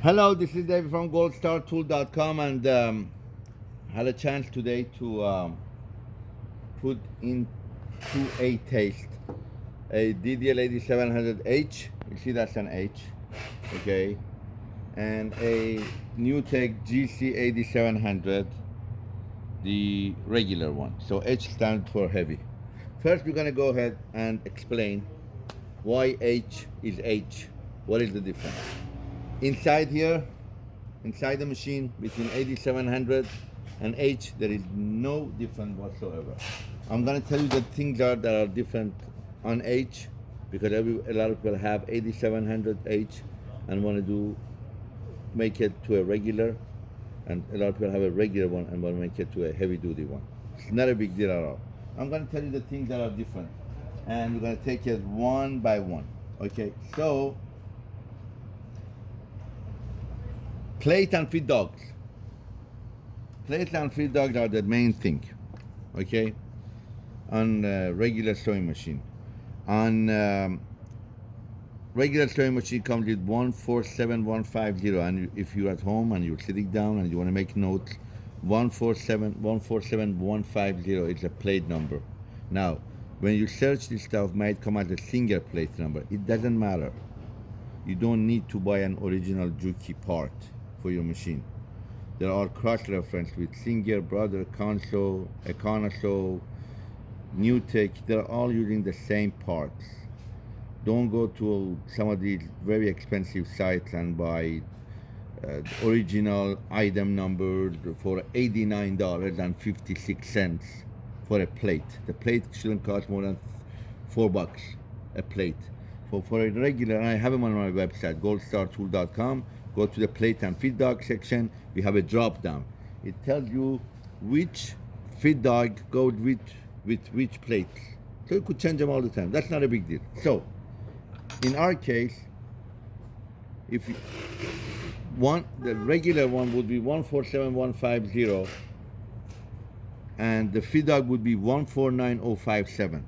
Hello, this is David from goldstartool.com and um, had a chance today to um, put into a taste a DDL 8700H. You see that's an H, okay, and a NewTek GC 8700, the regular one. So H stands for heavy. First, we're gonna go ahead and explain why H is H. What is the difference? Inside here, inside the machine, between 8700 and H, there is no difference whatsoever. I'm gonna tell you the things are, that are different on H, because every, a lot of people have 8700H and wanna do, make it to a regular, and a lot of people have a regular one and wanna make it to a heavy duty one. It's not a big deal at all. I'm gonna tell you the things that are different, and we're gonna take it one by one. Okay, so plate and feed dogs. Plate and feed dogs are the main thing, okay? On uh, regular sewing machine. On um, regular sewing machine comes with 147150 and if you're at home and you're sitting down and you want to make notes, 147 147150 is a plate number. Now, when you search this stuff, might come as a single plate number. It doesn't matter. You don't need to buy an original Juki part for your machine. There are cross-reference with Singer, Brother, Consew, Econosew, NewTek. They're all using the same parts. Don't go to some of these very expensive sites and buy uh, original item number for $89.56 for a plate. The plate shouldn't cost more than four bucks a plate. For, for a regular, I have them on my website, goldstartool.com go to the plate and feed dog section, we have a drop down. It tells you which feed dog goes with, with which plate. So you could change them all the time. That's not a big deal. So, in our case, if you, one, the regular one would be 147150 and the feed dog would be 149057.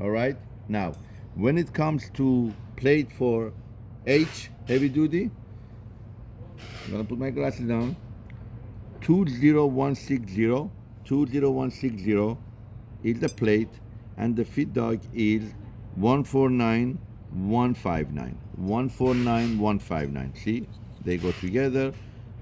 All right? Now, when it comes to plate for H, heavy duty, I'm gonna put my glasses down. 20160, 20160 is the plate and the feed dog is 149159. 149159. See, they go together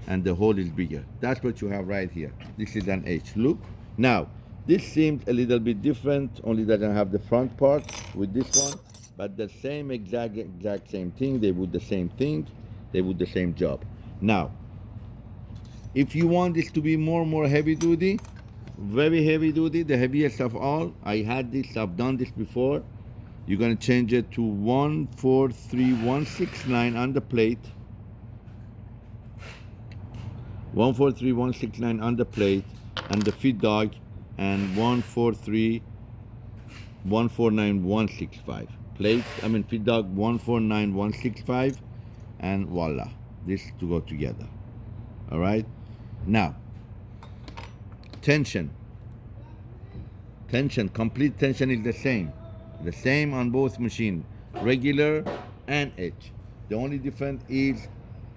and the hole is bigger. That's what you have right here. This is an H. Look. Now, this seems a little bit different, only doesn't have the front part with this one, but the same exact exact same thing. They would the same thing. They would the same job. Now, if you want this to be more more heavy duty, very heavy duty, the heaviest of all, I had this, I've done this before. You're gonna change it to 143169 on the plate. 143169 on the plate and the feed dog and 143 149165 plate I mean feed dog 149165 and voila this to go together. All right? Now tension. Tension complete tension is the same. The same on both machine regular and H. The only difference is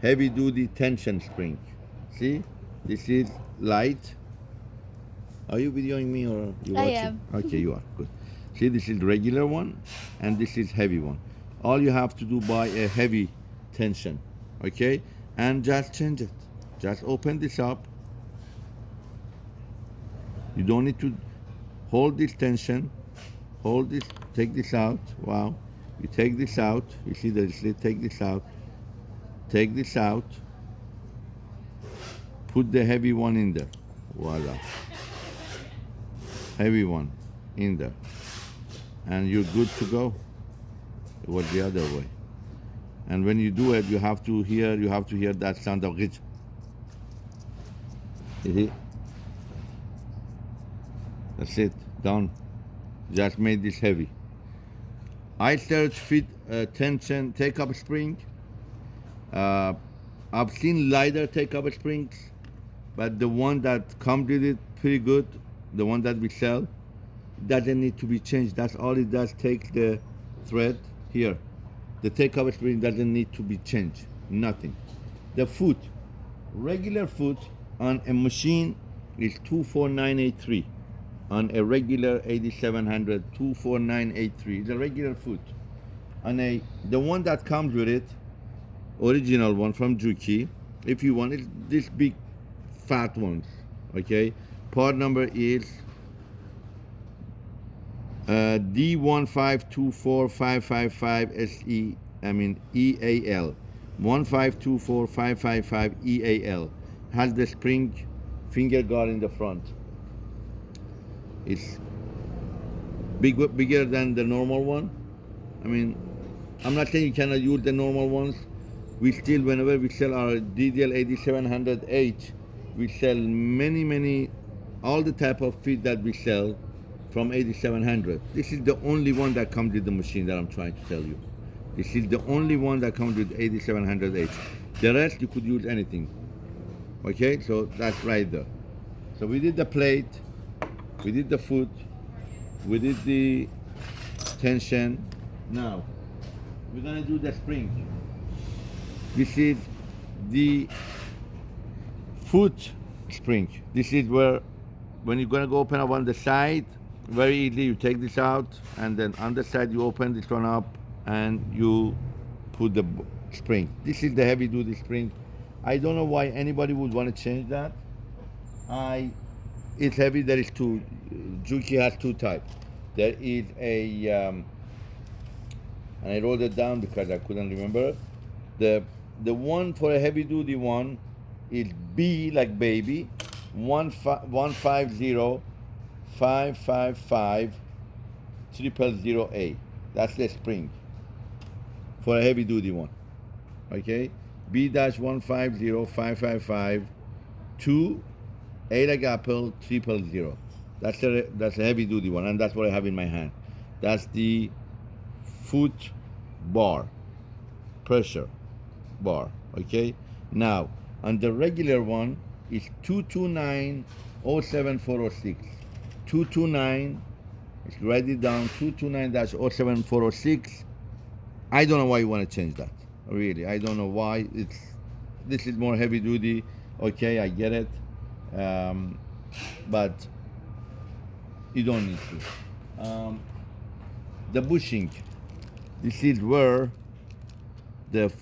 heavy duty tension spring. See? This is light. Are you videoing me or you watching? I am. okay you are. Good. See this is regular one and this is heavy one. All you have to do buy a heavy tension okay? And just change it. Just open this up you don't need to hold this tension. Hold this. Take this out. Wow. You take this out. You see the slit take this out. Take this out. Put the heavy one in there. Voila. Heavy one in there. And you're good to go. It was the other way and when you do it, you have to hear you have to hear that sound of it. That's it, done. Just made this heavy. I search fit uh, tension take up spring. Uh, I've seen lighter take up springs, but the one that comes with it pretty good, the one that we sell, doesn't need to be changed. That's all it does. Take the thread here the takeover spring doesn't need to be changed, nothing. the foot regular foot on a machine is 24983 on a regular 8700 24983 is a regular foot on a the one that comes with it original one from Juki if you want it this big fat ones okay? Part number is uh, D1524555SE I mean EAL 1524555 EAL has the spring finger guard in the front. It's big bigger than the normal one. I mean I'm not saying you cannot use the normal ones. We still whenever we sell our DDL 8700H we sell many many all the type of feet that we sell from 8700 this is the only one that comes with the machine that I'm trying to tell you. This is the only one that comes with 8700H the rest you could use anything. Okay so that's right there. So we did the plate we did the foot we did the tension. Now we're gonna do the spring. This is the foot spring. This is where when you're gonna go open up on the side very easy you take this out and then on the side you open this one up and you put the spring. This is the heavy duty spring. I don't know why anybody would want to change that. I it's heavy there is two Juki has two types there is a um, and I wrote it down because I couldn't remember. The the one for a heavy duty one is B like baby one five one five zero five five five triple zero A. That's the spring for a heavy duty one. Okay? B dash one five zero five five five two A like apple triple zero. That's a that's a heavy duty one and that's what I have in my hand. That's the foot bar pressure bar. Okay? Now on the regular one is 229 07406 229 let's write it down 229-07406 I don't know why you want to change that really. I don't know why. It's this is more heavy duty. Okay I get it. Um, but you don't need to. Um, the bushing. This is where the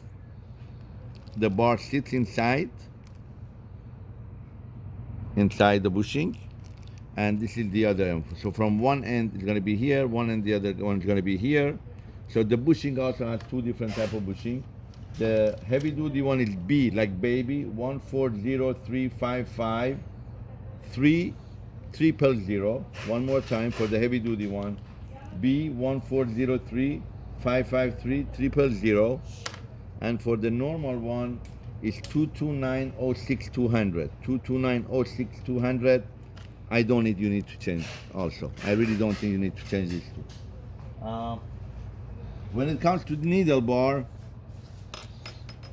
the bar sits inside. Inside the bushing and this is the other end so from one end it's going to be here one end the other one is going to be here. So the bushing also has two different type of bushing. The heavy duty one is B like baby one four zero one more time for the heavy duty one. B one four zero three five five three triple zero. And for the normal one is 22906 200 22906 200 I don't need you need to change also. I really don't think you need to change these two uh, when it comes to the needle bar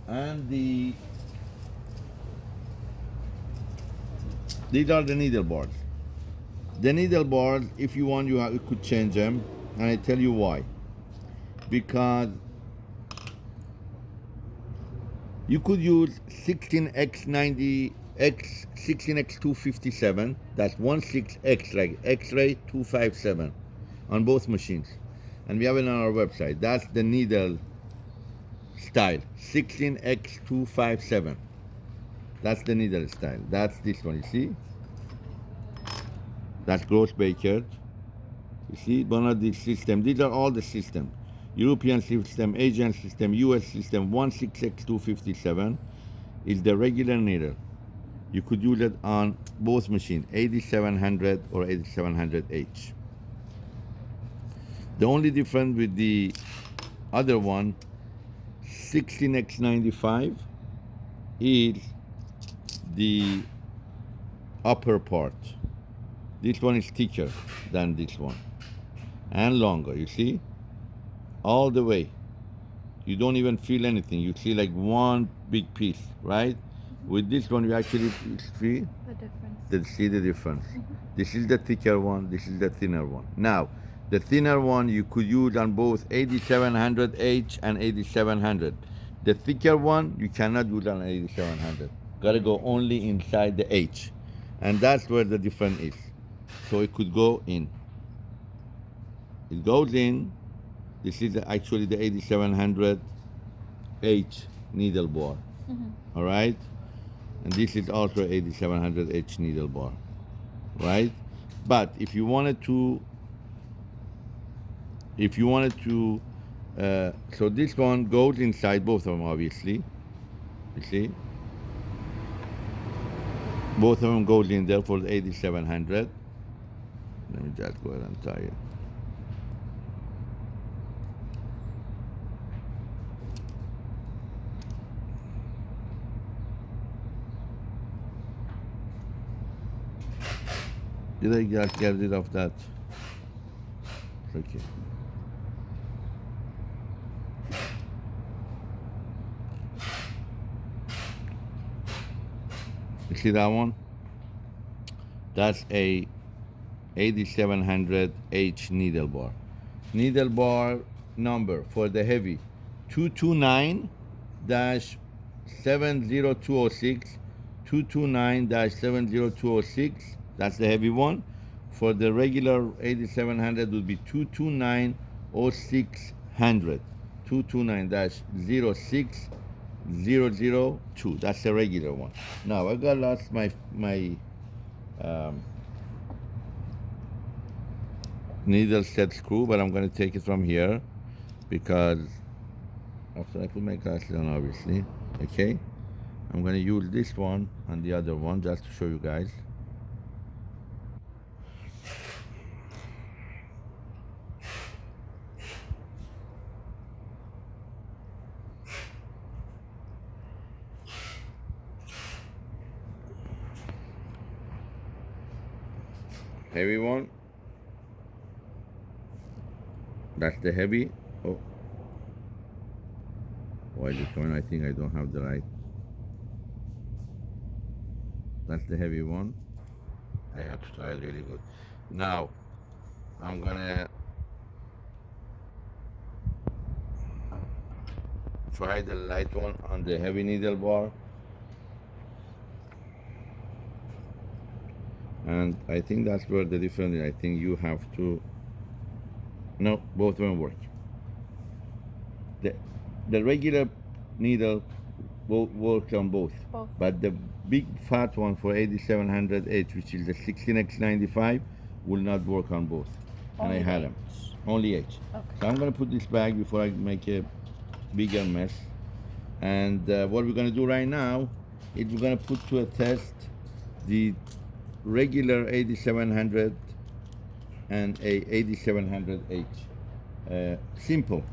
and the these are the needle bars. The needle bars if you want you, have, you could change them and I tell you why. Because you could use 16x90 x 16x257 that's 16x like x-ray 257 on both machines. And we have it on our website. That's the needle style 16x257 that's the needle style. That's this one you see? That's Groz-Beckert you see one of these systems. These are all the systems. European system, Asian system, US system 16x257 is the regular needle. You could use it on both machines, 8700 or 8700H. The only difference with the other one, 16x95, is the upper part. This one is thicker than this one and longer, you see? all the way. You don't even feel anything. You see like one big piece, right? With this one, you actually see the difference. See the difference. Mm -hmm. This is the thicker one. This is the thinner one. Now, the thinner one you could use on both 8700H and 8700. The thicker one, you cannot use on 8700. Gotta go only inside the H. And that's where the difference is. So it could go in. It goes in. This is actually the 8700 H needle bar. All right? And this is also 8700 H needle bar. Right? But if you wanted to, if you wanted to, uh, so this one goes inside both of them, obviously. You see? Both of them goes in there for the 8700. Let me just go ahead and tie it. Did I just get rid of that? Okay. You see that one? That's a 8700H needle bar. Needle bar number for the heavy 229 70206 229 70206 that's the heavy one. For the regular 8700 would be 229 0600 229 06 002 that's the regular one. Now i got lost my my um, needle set screw but i'm going to take it from here because after i put my glasses on obviously okay? I'm going to use this one and the other one just to show you guys heavy one. That's the heavy. Oh. Why this one I think I don't have the right. That's the heavy one. I have to try it really good. Now I'm gonna try the light one on the heavy needle bar and I think that's where the difference is. I think you have to no both of them work the the regular needle will work on both, Both. but the big fat one for 8700H which is the 16x95 will not work on both and I Only had them only H Okay. so I'm gonna put this back before I make a bigger mess. And uh, what we're gonna do right now is we're gonna put to a test the regular 8700 and a 8700H. Uh, simple,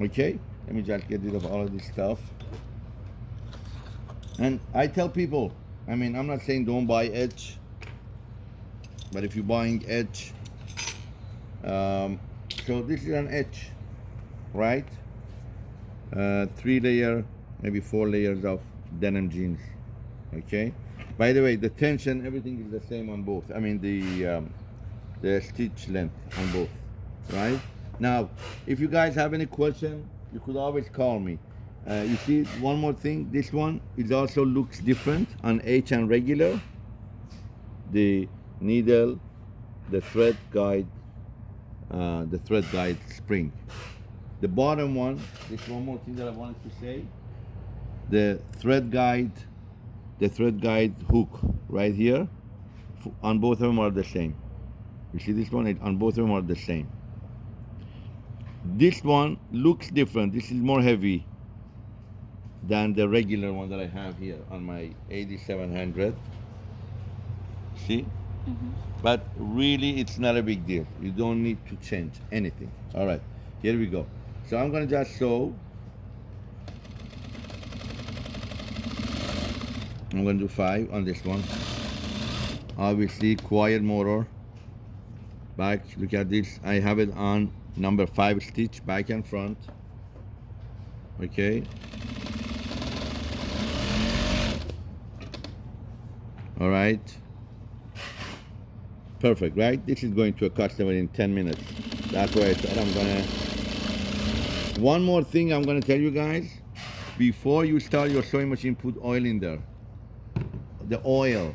okay? Let me just get rid of all of this stuff. And I tell people, I mean, I'm not saying don't buy H, but if you're buying H, um, so this is an H, right? Uh, three layer, maybe four layers of denim jeans. Okay. By the way, the tension, everything is the same on both. I mean the um, the stitch length on both, right? Now, if you guys have any question, you could always call me. Uh, you see, one more thing. This one it also looks different on H and regular. The needle, the thread guide, uh, the thread guide spring. The bottom one, this one more thing that I wanted to say. The thread guide, the thread guide hook right here, on both of them are the same. You see this one, it, on both of them are the same. This one looks different. This is more heavy than the regular one that I have here on my 8700. See? Mm-hmm. But really, it's not a big deal. You don't need to change anything. All right, here we go. So I'm gonna just sew. I'm gonna do five on this one. Obviously, quiet motor. Back, look at this. I have it on number five stitch, back and front. Okay. All right. Perfect, right? This is going to a customer in 10 minutes. That's why I said I'm gonna. One more thing I'm gonna tell you guys. before you start your sewing machine, put oil in there. The oil.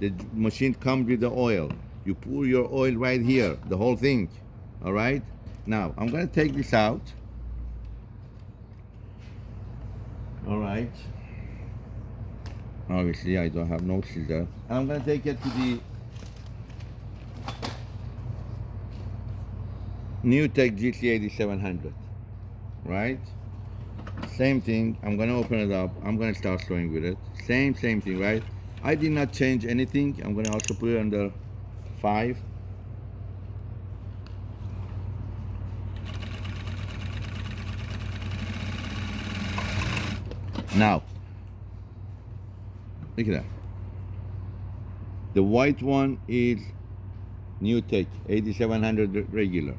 The machine comes with the oil. You pour your oil right here, the whole thing. All right? Now, I'm to take this out. All right. Obviously, I don't have no scissors. I'm to take it to the New Tech GC8700. Right? Same thing. I'm to open it up. I'm to start sewing with it. Same, same thing, right? I did not change anything. I'm going to also put it under 5. Now, look at that. The white one is New Tech 8700 regular.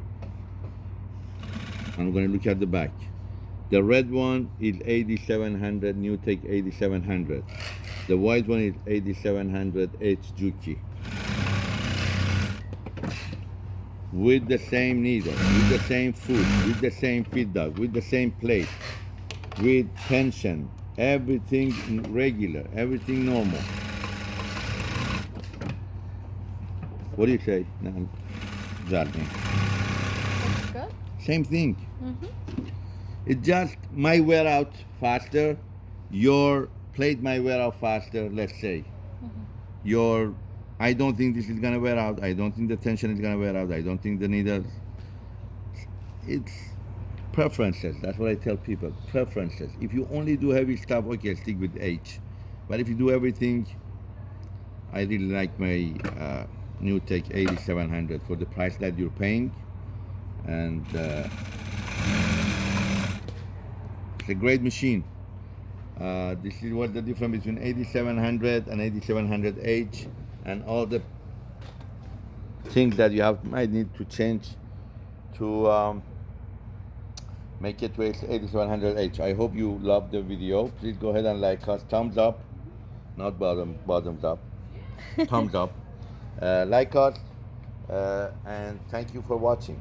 I'm going to look at the back. The red one is 8700 New Tech 8700. The white one is 8700 H Juki. With the same needle, with the same foot, with the same feed dog, with the same plate, with tension, everything regular, everything normal. What do you say? Good. Same thing. Mm-hmm. It just might wear out faster. Your plate might wear out faster, let's say. Your I don't think this is gonna wear out. I don't think the tension is gonna wear out. I don't think the needles. It's preferences. That's what I tell people. Preferences. If you only do heavy stuff, okay, stick with H. But if you do everything, I really like my uh, New Tech 8700 for the price that you're paying, and uh, it's a great machine. Uh, this is what the difference between 8700 and 8700H and all the things that you have might need to change to um, make it to 8700H. I hope you loved the video. Please go ahead and like us. Thumbs up, not bottom bottoms up. Thumbs up. Uh, like us, uh, and thank you for watching.